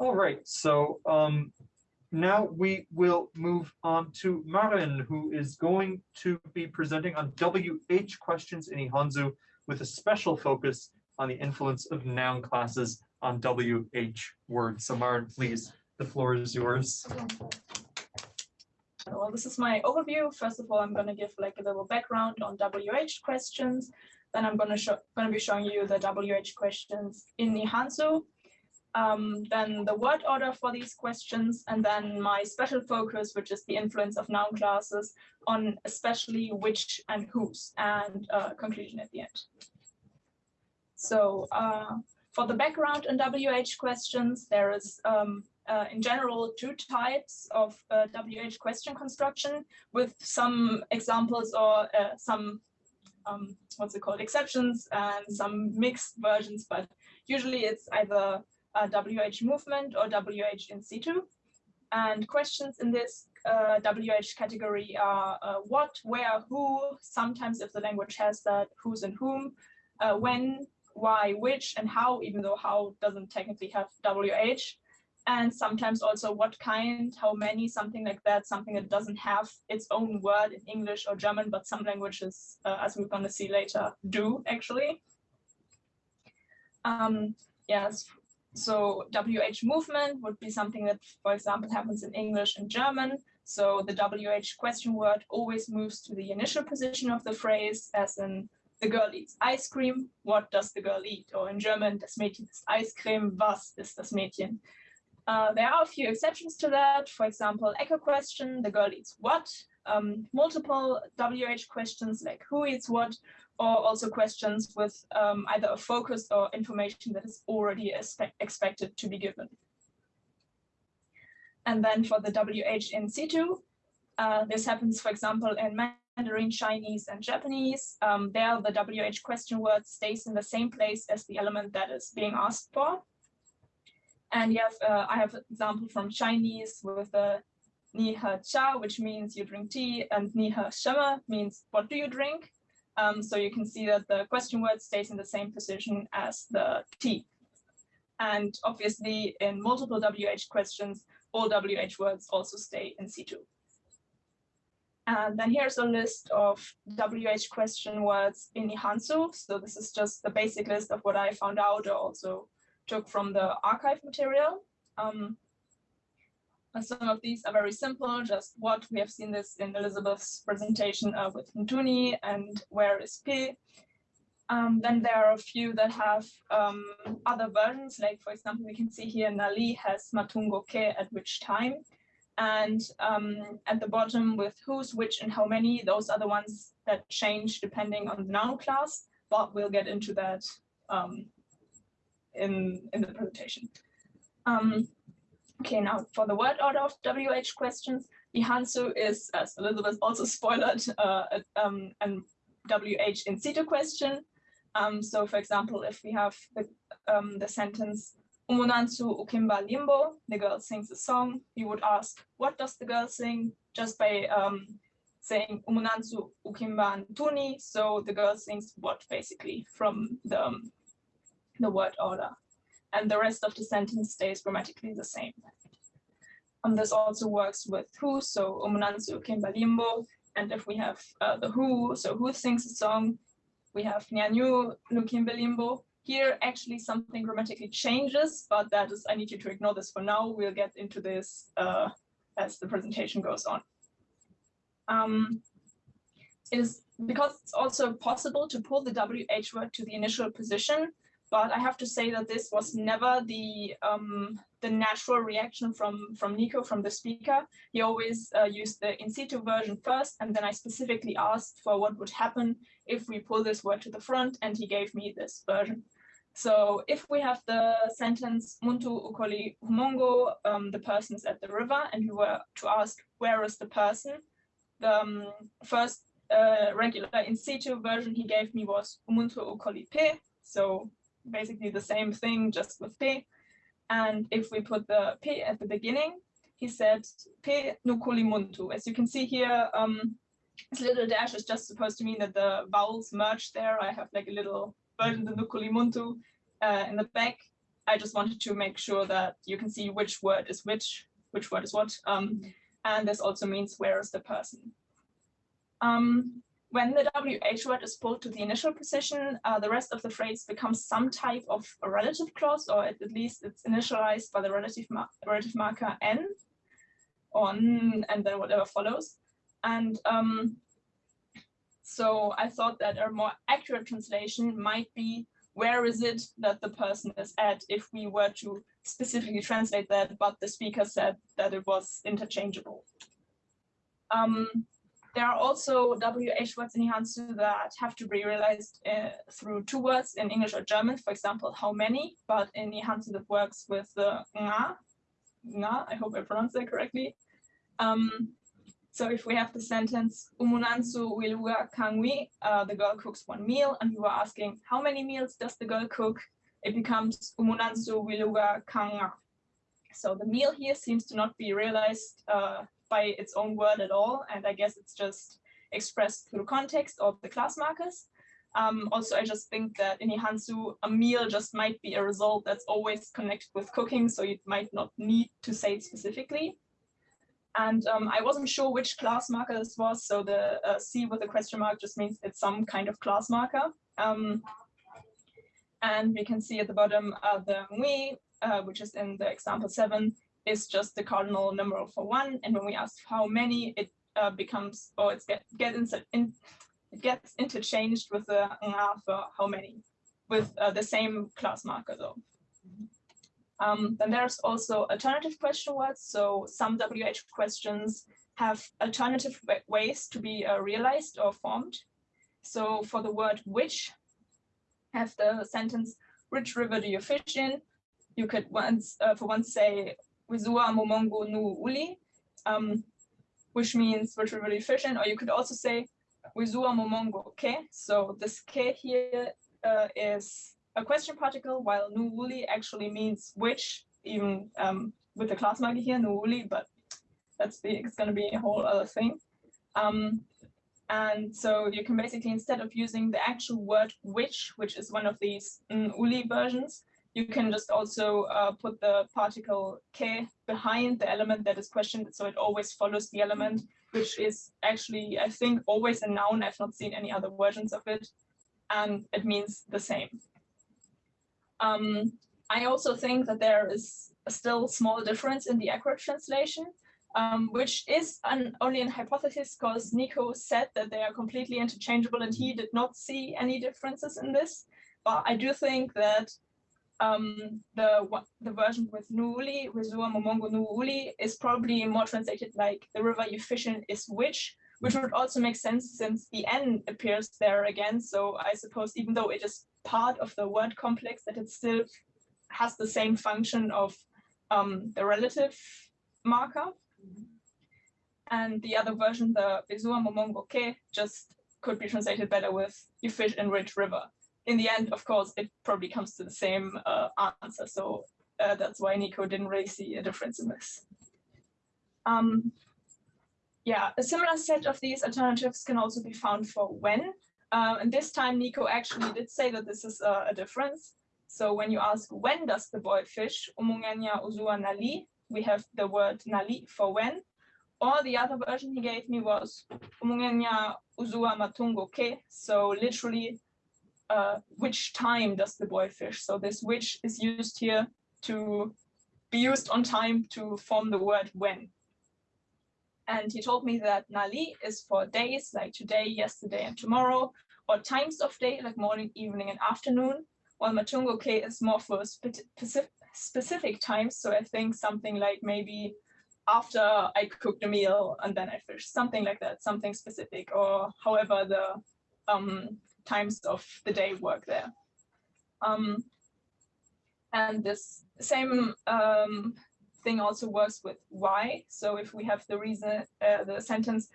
All right, so um, now we will move on to Maren, who is going to be presenting on WH questions in Ihanzu with a special focus on the influence of noun classes on WH words. So Maren, please, the floor is yours. Well, this is my overview. First of all, I'm going to give like a little background on WH questions. Then I'm going to show, going to be showing you the WH questions in Nihanzu. Um, then the word order for these questions, and then my special focus, which is the influence of noun classes on especially which and whose, and uh, conclusion at the end. So uh, for the background in WH questions, there is um, uh, in general two types of uh, WH question construction with some examples or uh, some um, what's it called exceptions and some mixed versions, but usually it's either a WH movement or WH in situ. And questions in this uh, WH category are uh, what, where, who, sometimes if the language has that, who's and whom, uh, when, why, which, and how, even though how doesn't technically have WH. And sometimes also what kind, how many, something like that, something that doesn't have its own word in English or German, but some languages, uh, as we're going to see later, do actually. Um, yes, so WH movement would be something that, for example, happens in English and German. So the WH question word always moves to the initial position of the phrase, as in the girl eats ice cream. What does the girl eat? Or in German, das Mädchen isst Eiscreme. Was ist das Mädchen? Uh, there are a few exceptions to that. For example, echo question, the girl eats what? Um, multiple WH questions like who eats what, or also questions with um, either a focus or information that is already expected to be given. And then for the WH in situ, uh, this happens, for example, in Mandarin, Chinese, and Japanese. Um, there, the WH question word stays in the same place as the element that is being asked for. And you have, uh, I have an example from Chinese with the ni he cha, which means you drink tea, and ni he shema means what do you drink? Um, so you can see that the question word stays in the same position as the tea. And obviously in multiple WH questions, all WH words also stay in situ. And then here's a list of WH question words in Nihanzu. So this is just the basic list of what I found out or also took from the archive material. Um, some of these are very simple, just what we have seen this in Elizabeth's presentation uh, with Ntuni and where is P. Um, then there are a few that have um, other versions, like for example, we can see here Nali has Matungo Ke at which time. And um, at the bottom with who's, which, and how many, those are the ones that change depending on the noun class, but we'll get into that um, in, in the presentation. Um, Okay, now for the word order of WH questions, Ihanzu is, as Elizabeth also spoiled, uh, um, WH in situ question. Um, so for example, if we have the, um, the sentence, Umunansu ukimba limbo, the girl sings a song, we would ask, what does the girl sing? Just by um, saying Umunansu ukimba tuni, so the girl sings what basically from the, um, the word order and the rest of the sentence stays grammatically the same. And this also works with who, so umunanzu kimbalimbo, and if we have uh, the who, so who sings a song, we have nyanyu nukimbalimbo. Here actually something grammatically changes, but that is, I need you to ignore this for now. We'll get into this uh, as the presentation goes on. Um, it is because it's also possible to pull the WH word to the initial position, but I have to say that this was never the um, the natural reaction from from Nico, from the speaker. He always uh, used the in situ version first, and then I specifically asked for what would happen if we pull this word to the front, and he gave me this version. So if we have the sentence Muntu ukoli humongo, um, the person's at the river, and we were to ask where is the person, the um, first uh, regular in situ version he gave me was Umuntu ukoli pe, so basically the same thing, just with P. And if we put the P at the beginning, he said P nukulimuntu. As you can see here, um, this little dash is just supposed to mean that the vowels merge there. I have like a little version of nukulimuntu uh, in the back. I just wanted to make sure that you can see which word is which, which word is what. Um, and this also means where is the person. Um, when the WH word is pulled to the initial position, uh, the rest of the phrase becomes some type of a relative clause, or at, at least it's initialized by the relative, mar relative marker n, or n, and then whatever follows. And um, so I thought that a more accurate translation might be where is it that the person is at if we were to specifically translate that, but the speaker said that it was interchangeable. Um, there are also WH words in Ihanzu that have to be realized uh, through two words in English or German, for example, how many, but in Ihanzu that works with the nga, nga, I hope I pronounced that correctly. Um, so if we have the sentence, Umunansu wiluga kangwi, uh, the girl cooks one meal, and you are asking, how many meals does the girl cook? It becomes Umunansu wiluga kanga. So the meal here seems to not be realized uh, by its own word at all, and I guess it's just expressed through context or the class markers. Um, also, I just think that in Ihanzu, a meal just might be a result that's always connected with cooking, so you might not need to say it specifically. And um, I wasn't sure which class marker this was. So the uh, C with a question mark just means it's some kind of class marker. Um, and we can see at the bottom uh, the ngui, uh, which is in the example seven, is just the cardinal numeral for one. And when we ask how many, it uh, becomes, or it's get, get in, it gets interchanged with the nga for how many, with uh, the same class marker though. Um, then there's also alternative question words. So some WH questions have alternative ways to be uh, realized or formed. So for the word which, have the sentence, which river do you fish in? You could once, uh, for once say, Wizua Momongo nu uli, um, which means fish in? Or you could also say, Wizua Momongo ke. So this ke here uh, is a question particle, while Nu Uli actually means which, even um, with the class marker here, Nu Uli, but that's the, it's going to be a whole other thing. Um, and so you can basically, instead of using the actual word which, which is one of these uli versions, you can just also uh, put the particle ke behind the element that is questioned. So it always follows the element, which is actually, I think, always a noun. I've not seen any other versions of it. And it means the same. Um, I also think that there is a still small difference in the accurate translation, um, which is an, only an hypothesis because Nico said that they are completely interchangeable and he did not see any differences in this. But I do think that um, the the version with Nuuli, Rizua Momongo Nuuli, is probably more translated like the river you fish in is which, which would also make sense since the N appears there again. So I suppose even though it is part of the word complex that it still has the same function of um, the relative marker. And the other version, the Bezua Momongo Ke, just could be translated better with you fish in rich river. In the end, of course, it probably comes to the same uh, answer. So uh, that's why Nico didn't really see a difference in this. Um, yeah, a similar set of these alternatives can also be found for when. Um, and this time Nico actually did say that this is a, a difference. So when you ask when does the boy fish, umungenya uzua nali, we have the word nali for when. Or the other version he gave me was umungenya uzua matungo ke. So literally, uh, which time does the boy fish? So this which is used here to be used on time to form the word when. And he told me that Nali is for days like today, yesterday, and tomorrow, or times of day like morning, evening, and afternoon, while Matungo Ke is more for specific, specific times. So I think something like maybe after I cooked a meal and then I fish, something like that, something specific, or however the um, times of the day work there. Um, and this same um, thing also works with why. So if we have the reason, uh, the sentence,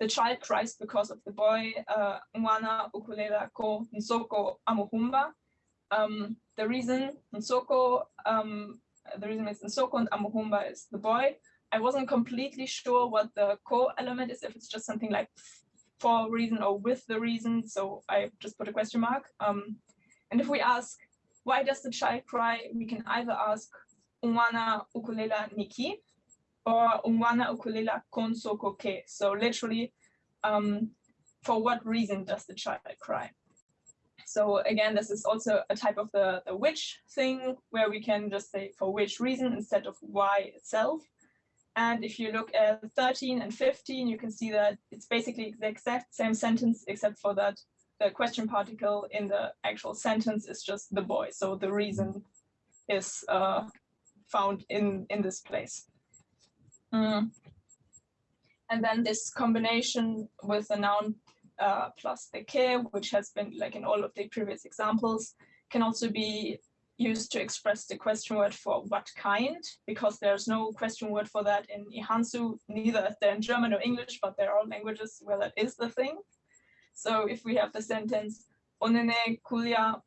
the child cries because of the boy, uh, Mwana ukulela ko nsoko amuhumba. Um, the reason Nsoko, um, the reason is Nsoko and Amuhumba is the boy. I wasn't completely sure what the core element is, if it's just something like for a reason or with the reason. So I just put a question mark. Um, and if we ask, why does the child cry? We can either ask umwana ukulela niki or umwana ukulela Konso Koke. So literally, um, for what reason does the child cry? So again, this is also a type of the, the which thing where we can just say for which reason instead of why itself. And if you look at 13 and 15, you can see that it's basically the exact same sentence, except for that the question particle in the actual sentence is just the boy. So the reason is uh, found in, in this place. Mm. And then this combination with the noun uh, plus the ke, which has been like in all of the previous examples, can also be used to express the question word for what kind, because there's no question word for that in Ihanzu, neither there in German or English, but there are languages where that is the thing. So if we have the sentence, onene kulia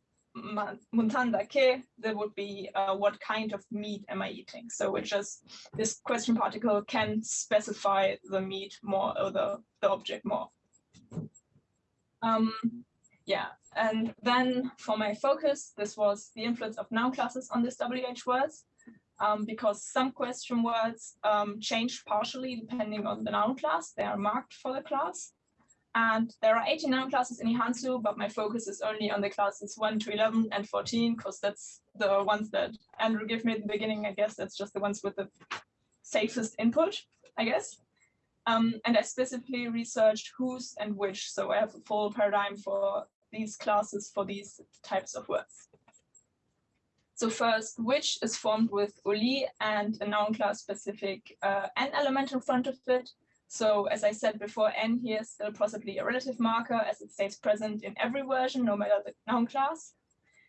muntanda ke, there would be uh, what kind of meat am I eating? So it just, this question particle can specify the meat more or the, the object more. Um, yeah, and then for my focus, this was the influence of noun classes on this WH words, um, because some question words um, change partially depending on the noun class. They are marked for the class. And there are 18 noun classes in Ihanzu, but my focus is only on the classes 1 to 11 and 14, because that's the ones that Andrew gave me at the beginning. I guess that's just the ones with the safest input, I guess. Um, and I specifically researched whose and which, so I have a full paradigm for these classes for these types of words. So first, which is formed with uli and a noun class specific uh, n element in front of it. So as I said before, n here is still possibly a relative marker as it stays present in every version, no matter the noun class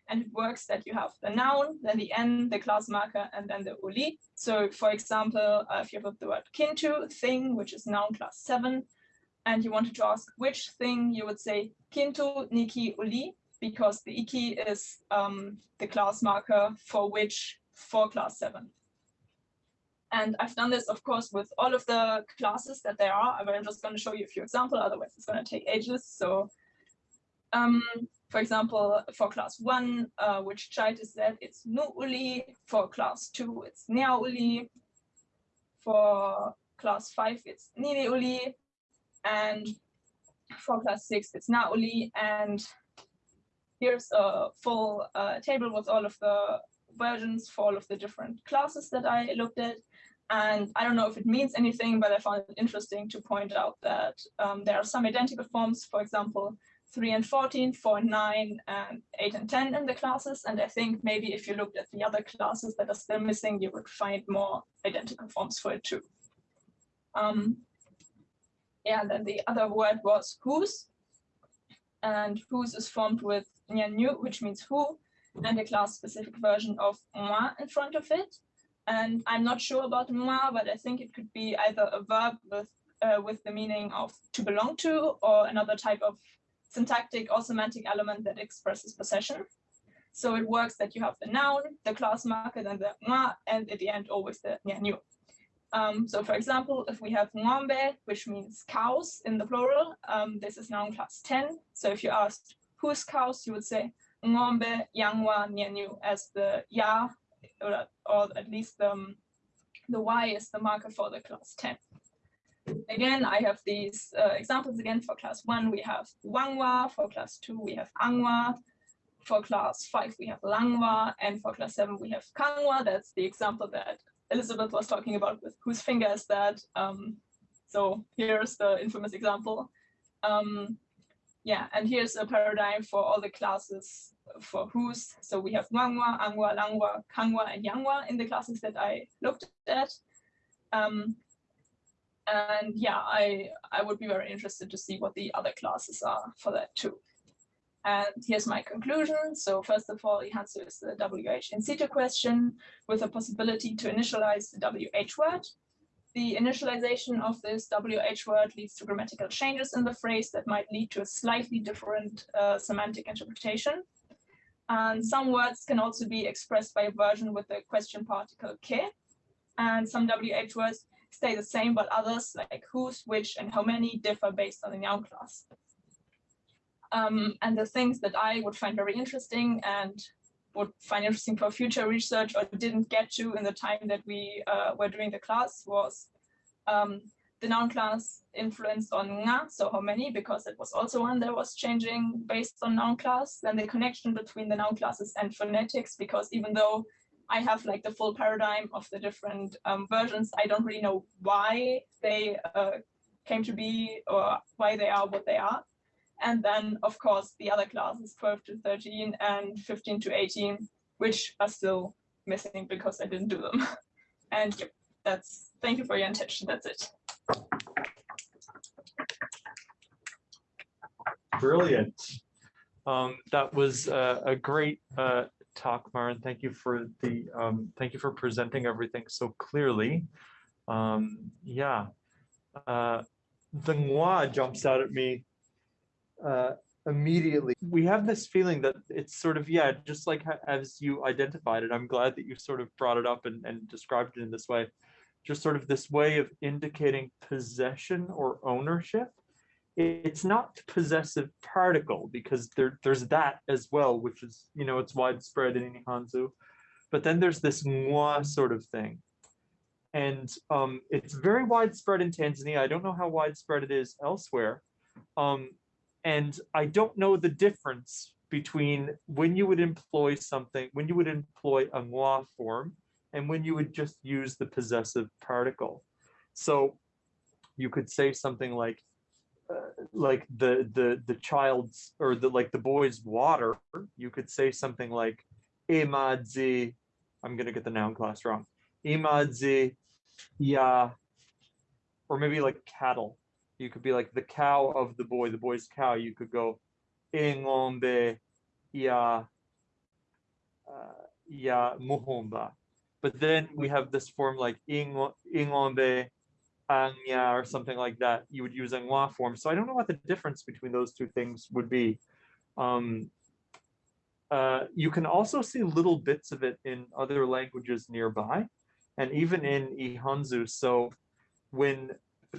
and it works that you have the noun, then the n, the class marker, and then the uli. So for example, uh, if you have the word kintu, thing, which is noun class seven, and you wanted to ask which thing, you would say kintu niki uli, because the iki is um, the class marker for which for class seven. And I've done this, of course, with all of the classes that there are, I'm just going to show you a few examples, otherwise it's going to take ages. So um, for example, for class one, uh, which child is that? It's nu uli. For class two, it's nia uli. For class five, it's nini uli. And for class six, it's na uli. And here's a full uh, table with all of the versions for all of the different classes that I looked at. And I don't know if it means anything, but I found it interesting to point out that um, there are some identical forms. For example, 3 and 14, 4 and 9, and 8 and 10 in the classes. And I think maybe if you looked at the other classes that are still missing, you would find more identical forms for it too. Um, yeah, and then the other word was whose. And whose is formed with nyanyu, which means who, and a class specific version of moi in front of it. And I'm not sure about moi, but I think it could be either a verb with uh, with the meaning of to belong to or another type of syntactic or semantic element that expresses possession. So it works that you have the noun, the class marker, then the nga, and at the end always the nyanyu. Um, so for example, if we have ngombe, which means cows in the plural, um, this is noun class 10. So if you asked whose cows, you would say ngombe yangwa nyanyu as the ya, or, or at least the, um, the y is the marker for the class 10. Again, I have these uh, examples again for class one, we have Wangwa, for class two, we have Angwa, for class five, we have Langwa, and for class seven, we have Kangwa. That's the example that Elizabeth was talking about with whose finger is that. Um, so here's the infamous example. Um, yeah, and here's a paradigm for all the classes for whose. So we have Wangwa, Angwa, Langwa, Kangwa, and Yangwa in the classes that I looked at. Um, and yeah, I, I would be very interested to see what the other classes are for that too. And here's my conclusion. So first of all, the answer is the WH in situ question with a possibility to initialize the WH word. The initialization of this WH word leads to grammatical changes in the phrase that might lead to a slightly different uh, semantic interpretation. And some words can also be expressed by a version with the question particle ke. And some WH words stay the same, but others like whose, which, and how many differ based on the noun class. Um, and the things that I would find very interesting and would find interesting for future research or didn't get to in the time that we uh, were doing the class was um, the noun class influenced on nga, so how many, because it was also one that was changing based on noun class. Then the connection between the noun classes and phonetics, because even though I have like the full paradigm of the different um, versions, I don't really know why they uh, came to be or why they are what they are. And then, of course, the other classes 12 to 13 and 15 to 18, which are still missing because I didn't do them. And yep, that's, thank you for your attention. That's it. Brilliant. Um, that was uh, a great uh, talk, Maren. Thank you for the, um, thank you for presenting everything so clearly. Um, yeah. Uh, the Ngwa jumps out at me uh, immediately. We have this feeling that it's sort of, yeah, just like as you identified it, I'm glad that you sort of brought it up and, and described it in this way. Just sort of this way of indicating possession or ownership it's not possessive particle because there, there's that as well, which is, you know, it's widespread in Ihanzu. But then there's this moi sort of thing. And um, it's very widespread in Tanzania. I don't know how widespread it is elsewhere. Um, and I don't know the difference between when you would employ something, when you would employ a moi form, and when you would just use the possessive particle. So you could say something like, uh, like the the the child's or the like the boy's water. You could say something like imadzi i'm gonna get the noun class wrong. Imadzi ya or maybe like cattle you could be like the cow of the boy the boy's cow you could go ingombe ya uh, ya muhomba but then we have this form like ingo- ingombe Anya or something like that, you would use Angwa form. So I don't know what the difference between those two things would be. Um, uh, you can also see little bits of it in other languages nearby, and even in Ihanzu. So when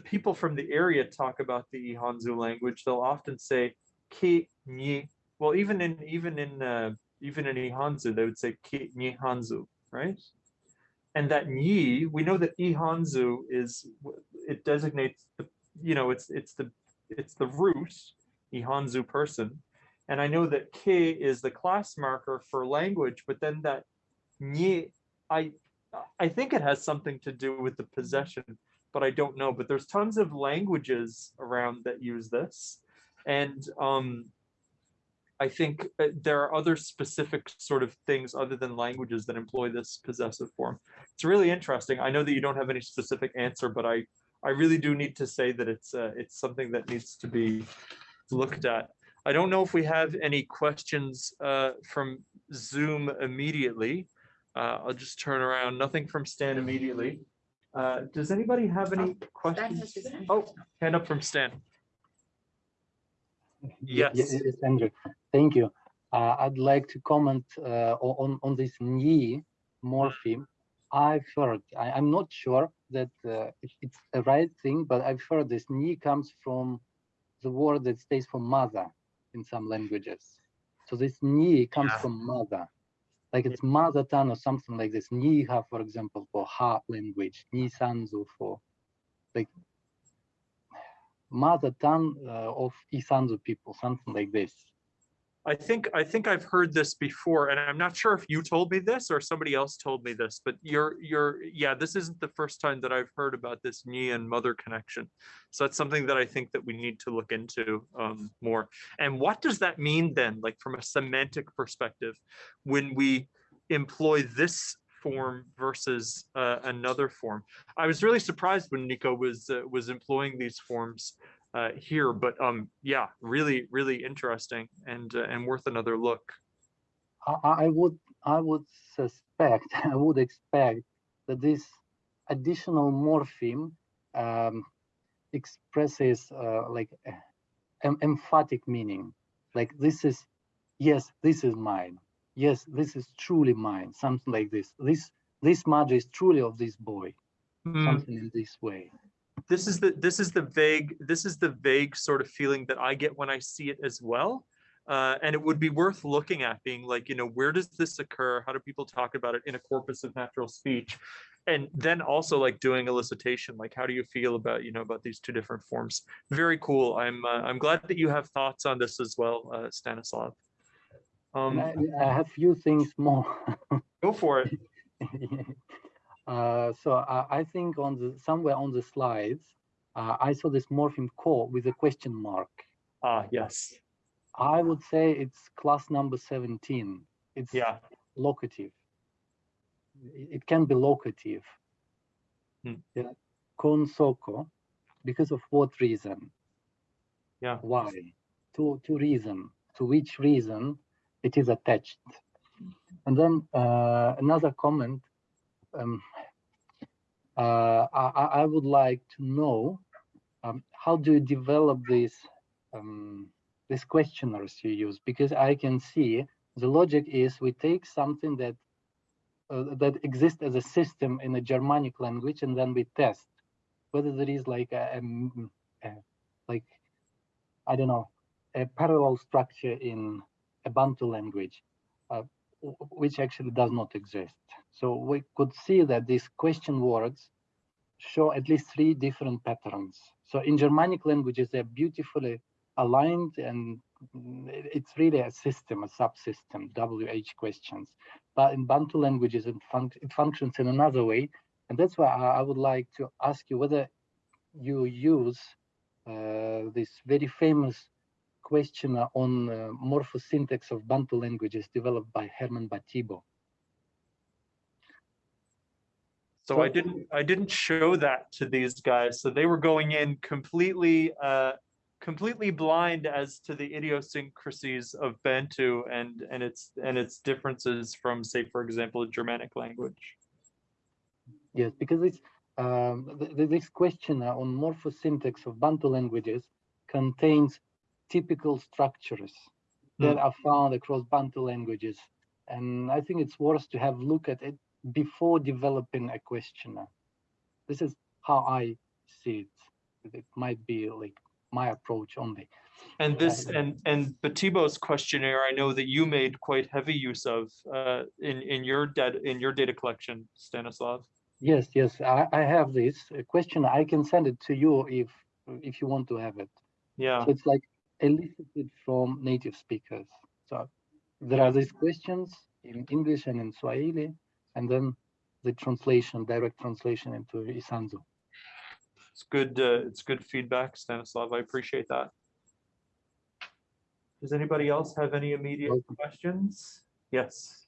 people from the area talk about the Ihanzu language, they'll often say ki ni. Well, even in even in uh, even in Ihanzu, they would say ki ni Hanzu, right? and that ni, we know that Ihanzu is it designates the you know it's it's the it's the root Ihanzu person, and I know that K is the class marker for language, but then that Ni, I I think it has something to do with the possession, but I don't know. But there's tons of languages around that use this, and um, I think uh, there are other specific sort of things other than languages that employ this possessive form. It's really interesting. I know that you don't have any specific answer, but I I really do need to say that it's uh, it's something that needs to be looked at. I don't know if we have any questions uh, from Zoom immediately. Uh, I'll just turn around. Nothing from Stan immediately. Uh, does anybody have any questions? Oh, hand up from Stan. Ye- ye- Yes. Yes, Andrew, thank you. Uh, I'd like to comment uh, on, on this Ni morpheme. I've heard, I, I'm not sure that uh, it- it's the right thing, but I've heard this Ni comes from the word that stays for mother in some languages. So this Ni comes Yeah. from mother. Like it's mother tongue or something like this. Niha, for example, for ha language. Ni Sanzu for like mother tongue uh, of Isanzu people, something like this. I think I think I've heard this before, and I'm not sure if you told me this or somebody else told me this, but you're you're yeah, this isn't the first time that I've heard about this Ni and mother connection. So that's something that I think that we need to look into um, more. And what does that mean then, like from a semantic perspective, when we employ this form versus uh, another form? I was really surprised when Nico was uh, was employing these forms uh, here, but um, yeah, really, really interesting and uh, and worth another look. I, would I would suspect I would expect that this additional morpheme um, expresses uh, like eh, em- emphatic meaning, like this is yes this is mine, yes this is truly mine, something like this. This this smudge is truly of this boy, Hmm, something in this way. This is the this is the vague this is the vague sort of feeling that I get when I see it as well. Uh, and it would be worth looking at being like, you know, where does this occur? How do people talk about it in a corpus of natural speech? And then also like doing elicitation, like how do you feel about, you know, about these two different forms? Very cool. I'm, uh, I'm glad that you have thoughts on this as well, uh, Stanislav. Um, I, I have few things more. go for it. uh, so I, I think on the somewhere on the slides, uh, I saw this morpheme core with a question mark. Ah, yes. I would say it's class number 17. It's Yeah. locative. It can be locative. Hmm. Yeah. Konsoko, because of what reason? Yeah. Why? To to reason. To which reason it is attached? And then uh, another comment. Um, uh, I, I- would like to know um, how do you develop these um, these questionnaires you use? Because I can see the logic is we take something that uh, that exists as a system in a Germanic language, and then we test whether there is like a, a a- like I don't know a parallel structure in a Bantu language, uh, which actually does not exist. So we could see that these question words show at least three different patterns. So in Germanic languages, they're beautifully aligned and it's really a system, a subsystem, WH questions. But in Bantu languages, it, func- it functions in another way. And that's why I, I would like to ask you whether you use uh, this very famous questionnaire on uh, morphosyntax of Bantu languages developed by Herman Batibo. So I didn't, I didn't show that to these guys. So they were going in completely, uh, completely blind as to the idiosyncrasies of Bantu and, and its, and its differences from, say, for example, a Germanic language. Yes, because it's um, th th- this question on morphosyntax of Bantu languages contains typical structures that are found across Bantu languages, and I think it's worth to have a look at it before developing a questionnaire. This is how I see it. It might be like my approach only. And this, Yeah. and, and Batibo's questionnaire, I know that you made quite heavy use of, uh, in, in your data, in your data collection, Stanislav. Yes, yes, I, I have this uh, question. I can send it to you if if you want to have it. Yeah, So it's like elicited from native speakers. So there are these questions in English and in Swahili, and then the translation, direct translation into Isanzu. it's good, uh, it's good feedback, Stanislav. I appreciate that. Does anybody else have any immediate Welcome. questions? Yes.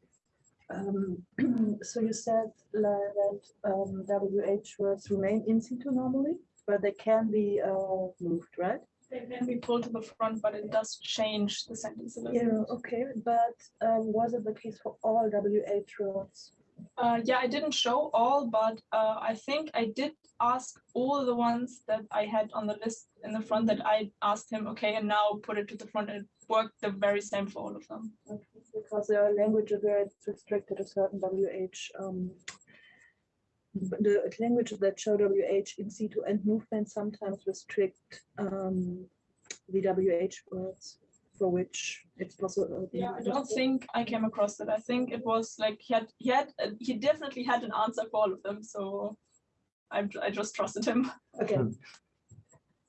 Um, so you said la- that um, WH words remain in situ normally, but they can be uh, moved, right? Can be pulled to the front, but it does change the sentence a little. Yeah, bit. okay, but um, was it the case for all WH words? Uh, yeah, I didn't show all, but uh, I think I did ask all the ones that I had on the list in the front that I asked him, okay, and now put it to the front and it worked the very same for all of them. Because there are languages where it's restricted to certain WH. Um, the languages that show WH in situ and movement sometimes restrict um, the WH words for which it's possible. Yeah, I don't think I came across it. I think it was like he had, he had, uh, he definitely had an answer for all of them, so I, I just trusted him. Okay. Hmm.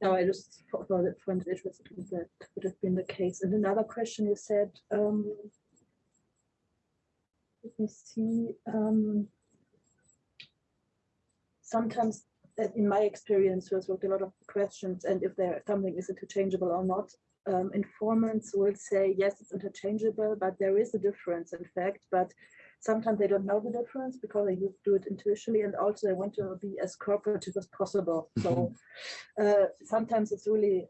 No, I just thought thought it found it interesting that would have been the case. And another question you said, um, let me see, um, sometimes uh, in my experience, there's worked a lot of questions and if there something is interchangeable or not. Um, informants will say, yes, it's interchangeable, but there is a difference in fact, but sometimes they don't know the difference because they do it intuitively and also they want to be as cooperative as possible. So uh, sometimes it's really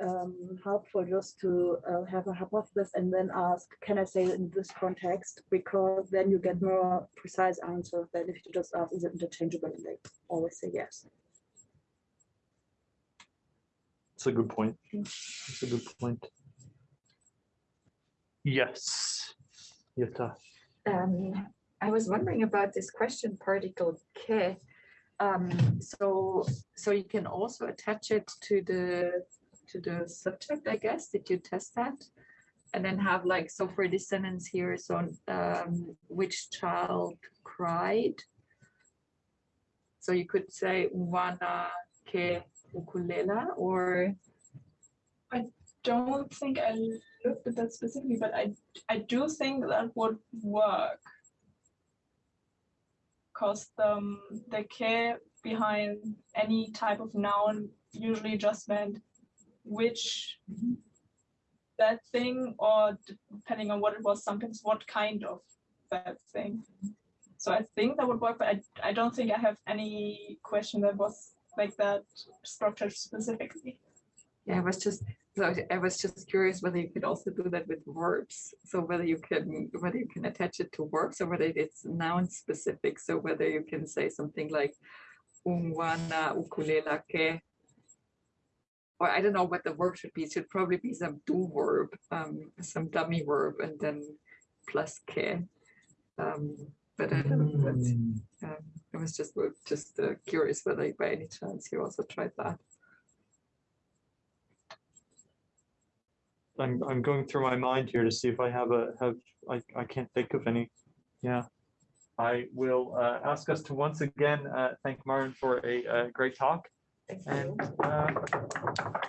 um, helpful just to uh, have a hypothesis and then ask, can I say it in this context? Because then you get more precise answers than if you just ask, is it interchangeable? And they always say yes. It's a good point. It's a good point. Yes. Jutta. Um, I was wondering about this question particle ke. Um, so, so you can also attach it to the, to the subject, I guess. Did you test that? and then have like, so for this sentence here, so um, which child cried? So you could say wana ke ukulela or I Don't think I looked at that specifically, but I, I do think that would work. Cause the, um, the care behind any type of noun usually just meant which that thing or depending on what it was, sometimes what kind of that thing. So I think that would work, but I, I don't think I have any question that was like that structured specifically. Yeah, I was just, so I- was just curious whether you could also do that with verbs. So whether you can, whether you can attach it to verbs or whether it's noun specific. So whether you can say something like ungwana ukulela ke. Or I don't know what the verb should be. It should probably be some do verb, um, some dummy verb and then plus ke. Um, but I don't, know, but, um, I was just, just uh, curious whether by any chance you also tried that. I'm, I'm going through my mind here to see if I have a, have, I, I can't think of any. Yeah. I will, uh, ask us to once again, uh, thank Maren for a, uh great talk Thank you. and, uh,